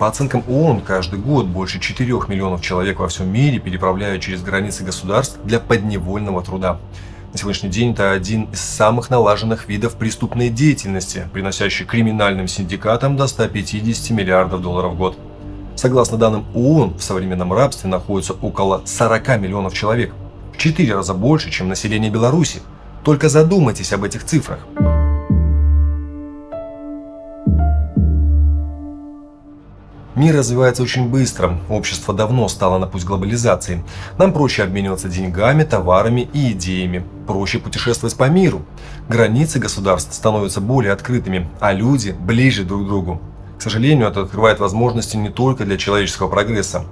По оценкам ООН, каждый год больше 4 миллионов человек во всем мире переправляют через границы государств для подневольного труда. На сегодняшний день это один из самых налаженных видов преступной деятельности, приносящий криминальным синдикатам до 150 миллиардов долларов в год. Согласно данным ООН, в современном рабстве находится около 40 миллионов человек, в 4 раза больше, чем население Беларуси. Только задумайтесь об этих цифрах. Мир развивается очень быстро, общество давно стало на путь глобализации. Нам проще обмениваться деньгами, товарами и идеями, проще путешествовать по миру. Границы государств становятся более открытыми, а люди ближе друг к другу. К сожалению, это открывает возможности не только для человеческого прогресса.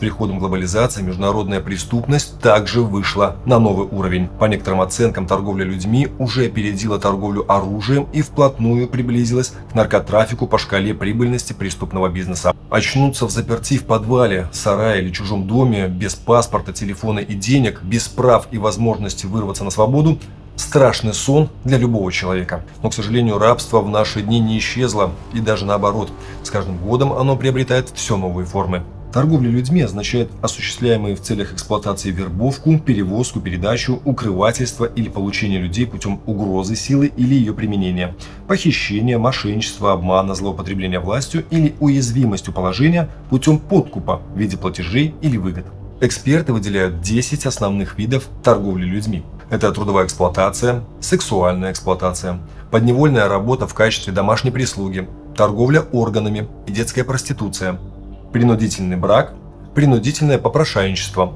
Приходом глобализации международная преступность также вышла на новый уровень. По некоторым оценкам, торговля людьми уже опередила торговлю оружием и вплотную приблизилась к наркотрафику по шкале прибыльности преступного бизнеса. Очнуться в заперти в подвале, сарае или чужом доме, без паспорта, телефона и денег, без прав и возможности вырваться на свободу – страшный сон для любого человека. Но, к сожалению, рабство в наши дни не исчезло, и даже наоборот, с каждым годом оно приобретает все новые формы. Торговля людьми означает осуществляемые в целях эксплуатации вербовку, перевозку, передачу, укрывательство или получение людей путем угрозы силы или ее применения, похищение, мошенничество, обмана, злоупотребление властью или уязвимостью положения путем подкупа в виде платежей или выгод. Эксперты выделяют 10 основных видов торговли людьми. Это трудовая эксплуатация, сексуальная эксплуатация, подневольная работа в качестве домашней прислуги, торговля органами и детская проституция – принудительный брак, принудительное попрошайничество,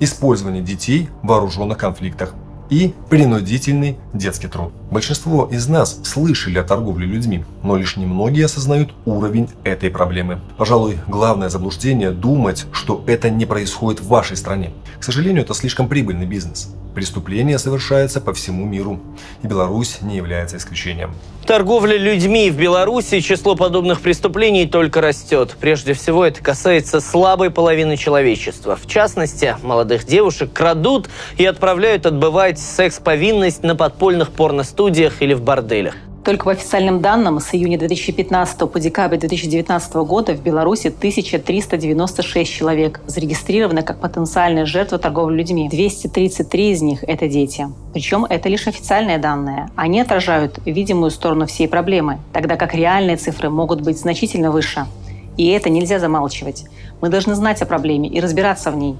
использование детей в вооруженных конфликтах и принудительный детский труд. Большинство из нас слышали о торговле людьми, но лишь немногие осознают уровень этой проблемы. Пожалуй, главное заблуждение – думать, что это не происходит в вашей стране. К сожалению, это слишком прибыльный бизнес. Преступления совершаются по всему миру, и Беларусь не является исключением. Торговля людьми в Беларуси, число подобных преступлений только растет. Прежде всего, это касается слабой половины человечества. В частности, молодых девушек крадут и отправляют отбывать секс-повинность на подпольных порностудиях или в борделях. Только по официальным данным, с июня 2015 по декабрь 2019 года в Беларуси 1396 человек зарегистрированы как потенциальные жертвы торговли людьми. 233 из них – это дети. Причем это лишь официальные данные. Они отражают видимую сторону всей проблемы, тогда как реальные цифры могут быть значительно выше. И это нельзя замалчивать. Мы должны знать о проблеме и разбираться в ней.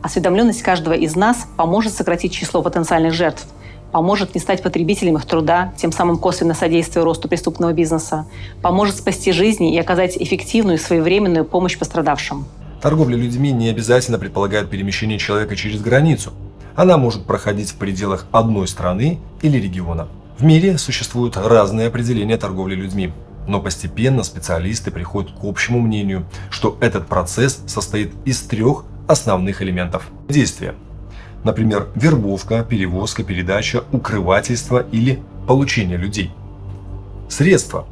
Осведомленность каждого из нас поможет сократить число потенциальных жертв – поможет не стать потребителем их труда, тем самым косвенно содействуя росту преступного бизнеса, поможет спасти жизни и оказать эффективную и своевременную помощь пострадавшим. Торговля людьми не обязательно предполагает перемещение человека через границу. Она может проходить в пределах одной страны или региона. В мире существуют разные определения торговли людьми, но постепенно специалисты приходят к общему мнению, что этот процесс состоит из трех основных элементов. Действия Например, вербовка, перевозка, передача, укрывательство или получение людей. Средства,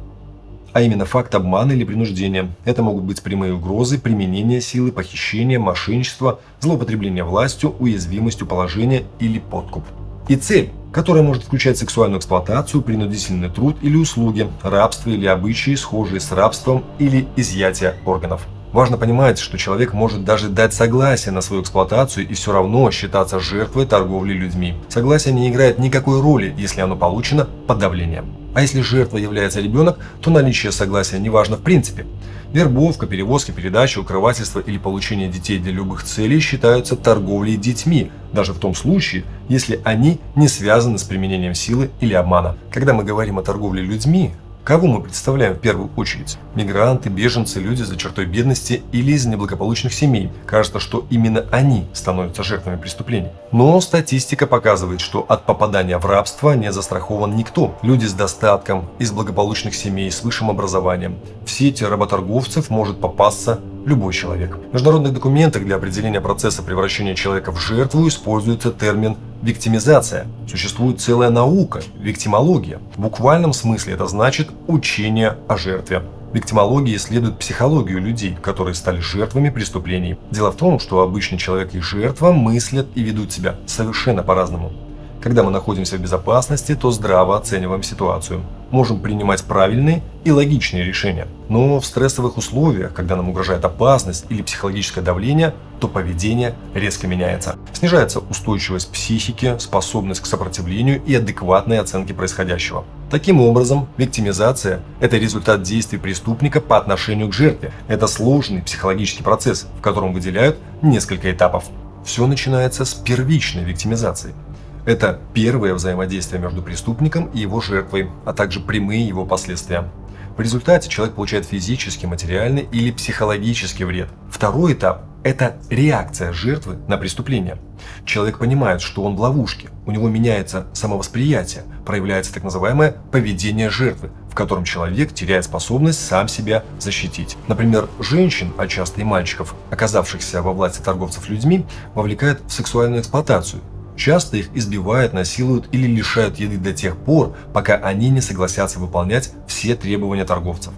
а именно факт обмана или принуждения. Это могут быть прямые угрозы, применение силы, похищение, мошенничество, злоупотребление властью, уязвимостью положения или подкуп. И цель, которая может включать сексуальную эксплуатацию, принудительный труд или услуги, рабство или обычаи, схожие с рабством или изъятие органов. Важно понимать, что человек может даже дать согласие на свою эксплуатацию и все равно считаться жертвой торговли людьми. Согласие не играет никакой роли, если оно получено под давлением. А если жертвой является ребенок, то наличие согласия не важно в принципе. Вербовка, перевозки, передача, укрывательство или получение детей для любых целей считаются торговлей детьми, даже в том случае, если они не связаны с применением силы или обмана. Когда мы говорим о торговле людьми, Кого мы представляем в первую очередь? Мигранты, беженцы, люди за чертой бедности или из неблагополучных семей. Кажется, что именно они становятся жертвами преступлений. Но статистика показывает, что от попадания в рабство не застрахован никто. Люди с достатком, из благополучных семей, с высшим образованием. В сети работорговцев может попасться любой человек. В международных документах для определения процесса превращения человека в жертву используется термин виктимизация. Существует целая наука – виктимология. В буквальном смысле это значит учение о жертве. Виктимология исследует психологию людей, которые стали жертвами преступлений. Дело в том, что обычный человек и жертва мыслят и ведут себя совершенно по-разному. Когда мы находимся в безопасности, то здраво оцениваем ситуацию. можем принимать правильные и логичные решения. Но в стрессовых условиях, когда нам угрожает опасность или психологическое давление, то поведение резко меняется. Снижается устойчивость психики, способность к сопротивлению и адекватной оценке происходящего. Таким образом, виктимизация – это результат действий преступника по отношению к жертве. Это сложный психологический процесс, в котором выделяют несколько этапов. Все начинается с первичной виктимизации – это первое взаимодействие между преступником и его жертвой, а также прямые его последствия. В результате человек получает физический, материальный или психологический вред. Второй этап – это реакция жертвы на преступление. Человек понимает, что он в ловушке, у него меняется самовосприятие, проявляется так называемое поведение жертвы, в котором человек теряет способность сам себя защитить. Например, женщин, а часто и мальчиков, оказавшихся во власти торговцев людьми, вовлекают в сексуальную эксплуатацию, Часто их избивают, насилуют или лишают еды до тех пор, пока они не согласятся выполнять все требования торговцев.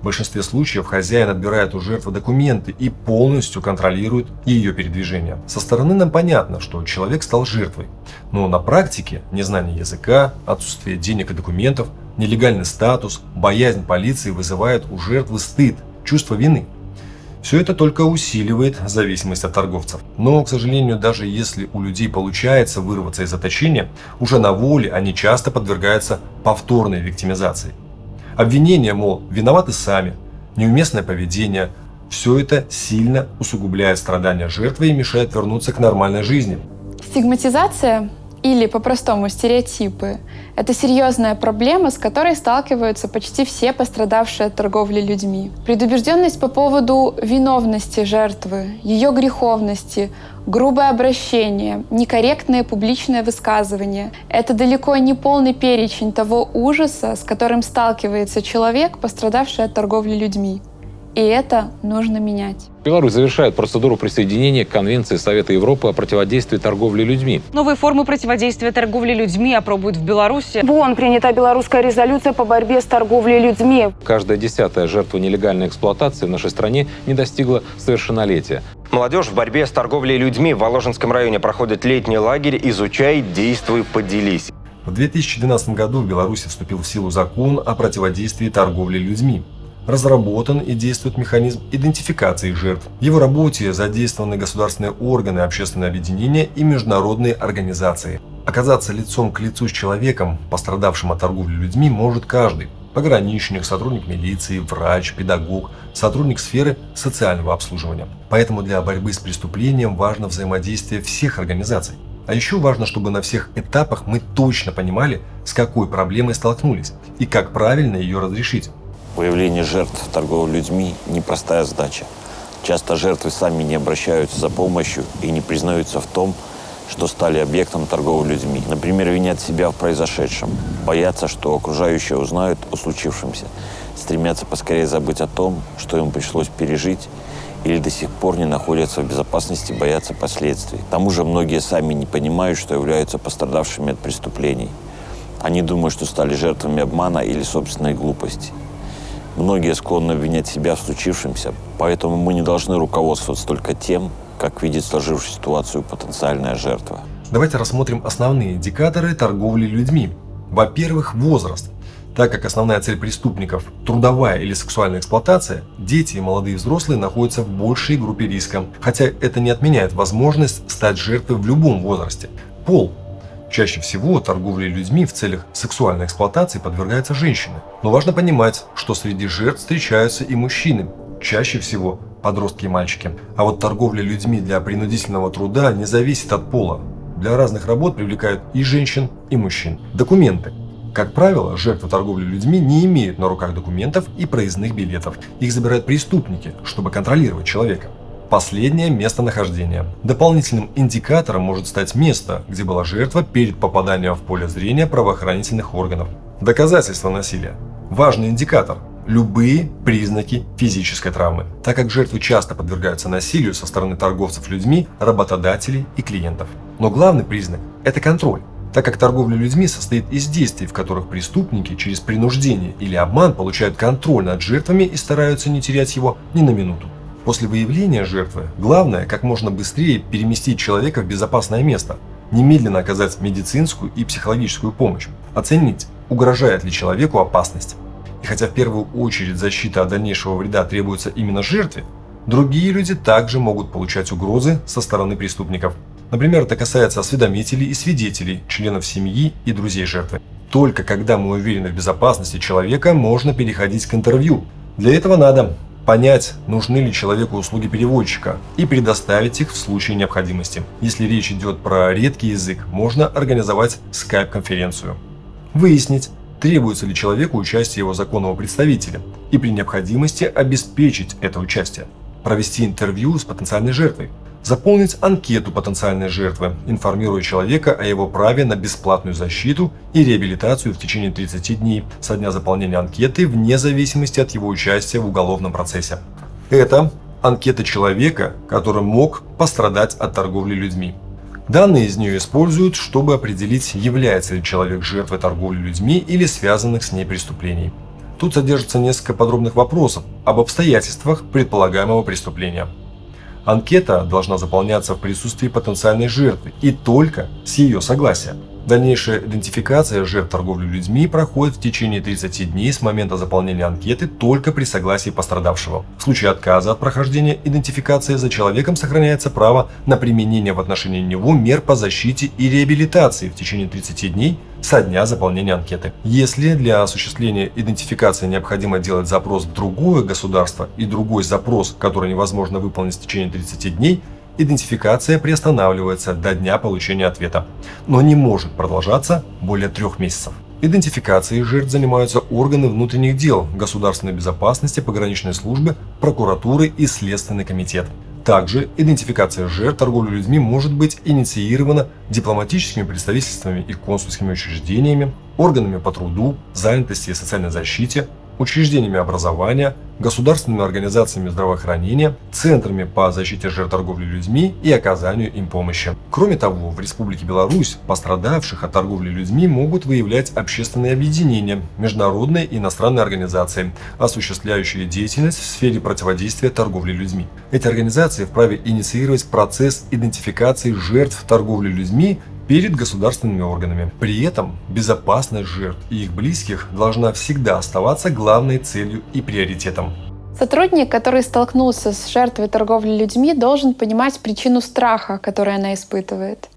В большинстве случаев хозяин отбирает у жертвы документы и полностью контролирует ее передвижение. Со стороны нам понятно, что человек стал жертвой, но на практике незнание языка, отсутствие денег и документов, нелегальный статус, боязнь полиции вызывают у жертвы стыд, чувство вины. Все это только усиливает зависимость от торговцев. Но, к сожалению, даже если у людей получается вырваться из заточения, уже на воле они часто подвергаются повторной виктимизации. Обвинения, мол, виноваты сами, неуместное поведение – все это сильно усугубляет страдания жертвы и мешает вернуться к нормальной жизни. Стигматизация или по-простому стереотипы – это серьезная проблема, с которой сталкиваются почти все пострадавшие от торговли людьми. Предубежденность по поводу виновности жертвы, ее греховности, грубое обращение, некорректное публичное высказывание – это далеко не полный перечень того ужаса, с которым сталкивается человек, пострадавший от торговли людьми. И это нужно менять. Беларусь завершает процедуру присоединения к Конвенции Совета Европы о противодействии торговли людьми. Новые формы противодействия торговли людьми опробуют в Беларуси. В ООН принята белорусская резолюция по борьбе с торговлей людьми. Каждая десятая жертва нелегальной эксплуатации в нашей стране не достигла совершеннолетия. Молодежь в борьбе с торговлей людьми в Воложенском районе проходит летний лагерь «Изучай, действуй, поделись». В 2012 году в Беларуси вступил в силу закон о противодействии торговли людьми разработан и действует механизм идентификации жертв. В его работе задействованы государственные органы, общественные объединения и международные организации. Оказаться лицом к лицу с человеком, пострадавшим от торговли людьми, может каждый. Пограничник, сотрудник милиции, врач, педагог, сотрудник сферы социального обслуживания. Поэтому для борьбы с преступлением важно взаимодействие всех организаций. А еще важно, чтобы на всех этапах мы точно понимали, с какой проблемой столкнулись и как правильно ее разрешить. Выявление жертв торговли людьми – непростая задача. Часто жертвы сами не обращаются за помощью и не признаются в том, что стали объектом торговли людьми. Например, винят себя в произошедшем, боятся, что окружающие узнают о случившемся, стремятся поскорее забыть о том, что им пришлось пережить, или до сих пор не находятся в безопасности, боятся последствий. К тому же многие сами не понимают, что являются пострадавшими от преступлений. Они думают, что стали жертвами обмана или собственной глупости. Многие склонны обвинять себя в случившемся, поэтому мы не должны руководствоваться только тем, как видит сложившуюся ситуацию потенциальная жертва. Давайте рассмотрим основные индикаторы торговли людьми. Во-первых, возраст. Так как основная цель преступников – трудовая или сексуальная эксплуатация, дети и молодые взрослые находятся в большей группе риска, хотя это не отменяет возможность стать жертвой в любом возрасте. Пол Чаще всего торговле людьми в целях сексуальной эксплуатации подвергаются женщины. Но важно понимать, что среди жертв встречаются и мужчины, чаще всего подростки и мальчики. А вот торговля людьми для принудительного труда не зависит от пола. Для разных работ привлекают и женщин, и мужчин. Документы. Как правило, жертвы торговли людьми не имеют на руках документов и проездных билетов. Их забирают преступники, чтобы контролировать человека. Последнее местонахождение. Дополнительным индикатором может стать место, где была жертва перед попаданием в поле зрения правоохранительных органов. Доказательство насилия. Важный индикатор. Любые признаки физической травмы, так как жертвы часто подвергаются насилию со стороны торговцев людьми, работодателей и клиентов. Но главный признак – это контроль так как торговля людьми состоит из действий, в которых преступники через принуждение или обман получают контроль над жертвами и стараются не терять его ни на минуту. После выявления жертвы главное как можно быстрее переместить человека в безопасное место, немедленно оказать медицинскую и психологическую помощь, оценить, угрожает ли человеку опасность. И хотя в первую очередь защита от дальнейшего вреда требуется именно жертве, другие люди также могут получать угрозы со стороны преступников. Например, это касается осведомителей и свидетелей, членов семьи и друзей жертвы. Только когда мы уверены в безопасности человека, можно переходить к интервью. Для этого надо понять, нужны ли человеку услуги переводчика и предоставить их в случае необходимости. Если речь идет про редкий язык, можно организовать скайп-конференцию. Выяснить, требуется ли человеку участие его законного представителя и при необходимости обеспечить это участие. Провести интервью с потенциальной жертвой, Заполнить анкету потенциальной жертвы, информируя человека о его праве на бесплатную защиту и реабилитацию в течение 30 дней со дня заполнения анкеты вне зависимости от его участия в уголовном процессе. Это анкета человека, который мог пострадать от торговли людьми. Данные из нее используют, чтобы определить, является ли человек жертвой торговли людьми или связанных с ней преступлений. Тут содержится несколько подробных вопросов об обстоятельствах предполагаемого преступления. Анкета должна заполняться в присутствии потенциальной жертвы и только с ее согласия. Дальнейшая идентификация жертв торговли людьми проходит в течение 30 дней с момента заполнения анкеты только при согласии пострадавшего. В случае отказа от прохождения идентификации за человеком сохраняется право на применение в отношении него мер по защите и реабилитации в течение 30 дней со дня заполнения анкеты. Если для осуществления идентификации необходимо делать запрос в другое государство и другой запрос, который невозможно выполнить в течение 30 дней, идентификация приостанавливается до дня получения ответа, но не может продолжаться более трех месяцев. Идентификацией жертв занимаются органы внутренних дел, государственной безопасности, пограничной службы, прокуратуры и Следственный комитет. Также идентификация жертв торговли людьми может быть инициирована дипломатическими представительствами и консульскими учреждениями, органами по труду, занятости и социальной защите, учреждениями образования, государственными организациями здравоохранения, центрами по защите жертв торговли людьми и оказанию им помощи. Кроме того, в Республике Беларусь пострадавших от торговли людьми могут выявлять общественные объединения, международные и иностранные организации, осуществляющие деятельность в сфере противодействия торговли людьми. Эти организации вправе инициировать процесс идентификации жертв торговли людьми перед государственными органами. При этом безопасность жертв и их близких должна всегда оставаться главной целью и приоритетом. Сотрудник, который столкнулся с жертвой торговли людьми, должен понимать причину страха, который она испытывает.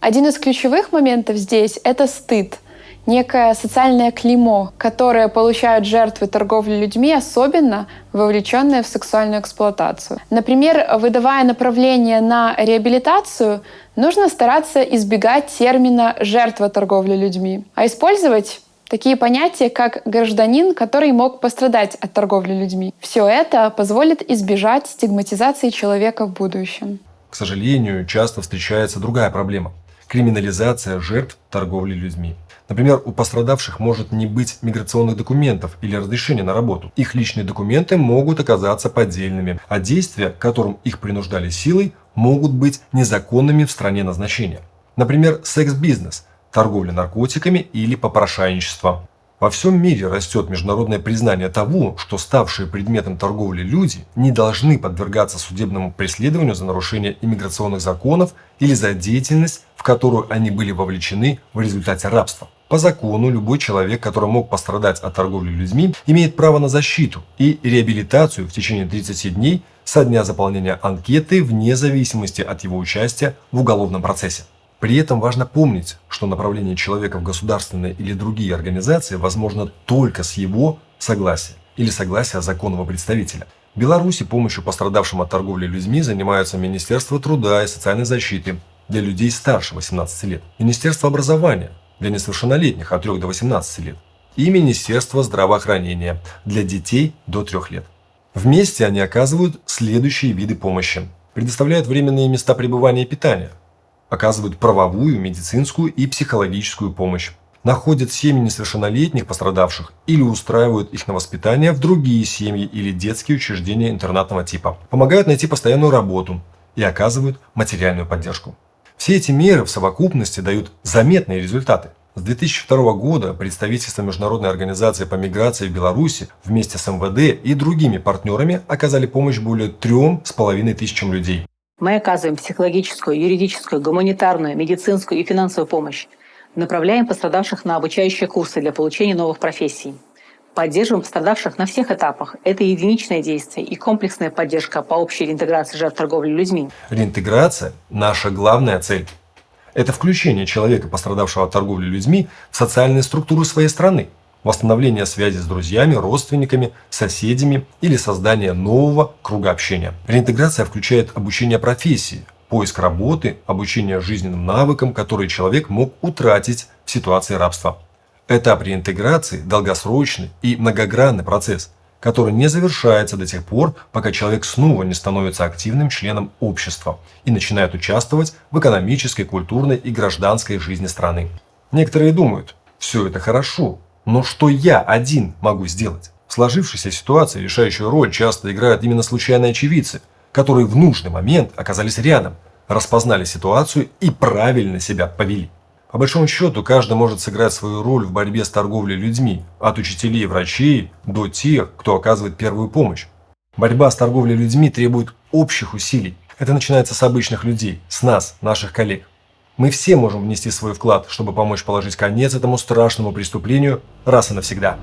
Один из ключевых моментов здесь — это стыд — некое социальное клеймо, которое получают жертвы торговли людьми, особенно вовлеченные в сексуальную эксплуатацию. Например, выдавая направление на реабилитацию, нужно стараться избегать термина «жертва торговли людьми», а использовать такие понятия, как гражданин, который мог пострадать от торговли людьми. Все это позволит избежать стигматизации человека в будущем. К сожалению, часто встречается другая проблема – криминализация жертв торговли людьми. Например, у пострадавших может не быть миграционных документов или разрешения на работу. Их личные документы могут оказаться поддельными, а действия, которым их принуждали силой, могут быть незаконными в стране назначения. Например, секс-бизнес, торговля наркотиками или попрошайничество. Во всем мире растет международное признание того, что ставшие предметом торговли люди не должны подвергаться судебному преследованию за нарушение иммиграционных законов или за деятельность, в которую они были вовлечены в результате рабства. По закону, любой человек, который мог пострадать от торговли людьми, имеет право на защиту и реабилитацию в течение 30 дней со дня заполнения анкеты вне зависимости от его участия в уголовном процессе. При этом важно помнить, что направление человека в государственные или другие организации возможно только с его согласия или согласия законного представителя. В Беларуси помощью пострадавшим от торговли людьми занимаются Министерство труда и социальной защиты для людей старше 18 лет, Министерство образования, для несовершеннолетних от 3 до 18 лет и Министерство здравоохранения для детей до 3 лет. Вместе они оказывают следующие виды помощи. Предоставляют временные места пребывания и питания, оказывают правовую, медицинскую и психологическую помощь, находят семьи несовершеннолетних пострадавших или устраивают их на воспитание в другие семьи или детские учреждения интернатного типа, помогают найти постоянную работу и оказывают материальную поддержку. Все эти меры в совокупности дают заметные результаты. С 2002 года представительство Международной организации по миграции в Беларуси вместе с МВД и другими партнерами оказали помощь более трем с половиной тысячам людей. Мы оказываем психологическую, юридическую, гуманитарную, медицинскую и финансовую помощь. Направляем пострадавших на обучающие курсы для получения новых профессий. Поддерживаем пострадавших на всех этапах. Это единичное действие и комплексная поддержка по общей реинтеграции жертв торговли людьми. Реинтеграция – наша главная цель. Это включение человека, пострадавшего от торговли людьми, в социальные структуры своей страны, восстановление связи с друзьями, родственниками, соседями или создание нового круга общения. Реинтеграция включает обучение профессии, поиск работы, обучение жизненным навыкам, которые человек мог утратить в ситуации рабства. Этап реинтеграции – долгосрочный и многогранный процесс, который не завершается до тех пор, пока человек снова не становится активным членом общества и начинает участвовать в экономической, культурной и гражданской жизни страны. Некоторые думают, все это хорошо, но что я один могу сделать? В сложившейся ситуации решающую роль часто играют именно случайные очевидцы, которые в нужный момент оказались рядом, распознали ситуацию и правильно себя повели. По большому счету, каждый может сыграть свою роль в борьбе с торговлей людьми, от учителей и врачей до тех, кто оказывает первую помощь. Борьба с торговлей людьми требует общих усилий. Это начинается с обычных людей, с нас, наших коллег. Мы все можем внести свой вклад, чтобы помочь положить конец этому страшному преступлению раз и навсегда.